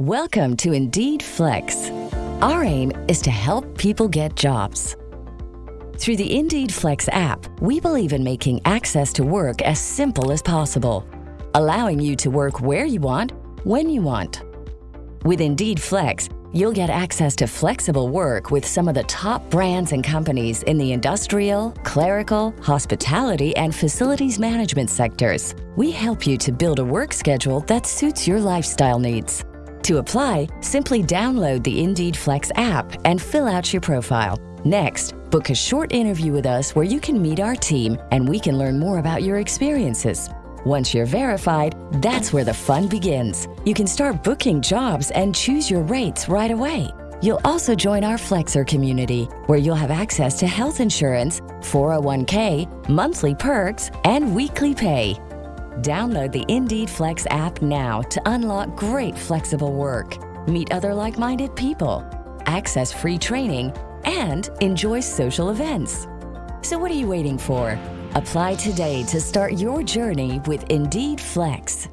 Welcome to Indeed Flex. Our aim is to help people get jobs. Through the Indeed Flex app, we believe in making access to work as simple as possible, allowing you to work where you want, when you want. With Indeed Flex, you'll get access to flexible work with some of the top brands and companies in the industrial, clerical, hospitality, and facilities management sectors. We help you to build a work schedule that suits your lifestyle needs. To apply, simply download the Indeed Flex app and fill out your profile. Next, book a short interview with us where you can meet our team and we can learn more about your experiences. Once you're verified, that's where the fun begins. You can start booking jobs and choose your rates right away. You'll also join our Flexer community, where you'll have access to health insurance, 401k, monthly perks, and weekly pay. Download the Indeed Flex app now to unlock great flexible work, meet other like minded people, access free training, and enjoy social events. So, what are you waiting for? Apply today to start your journey with Indeed Flex.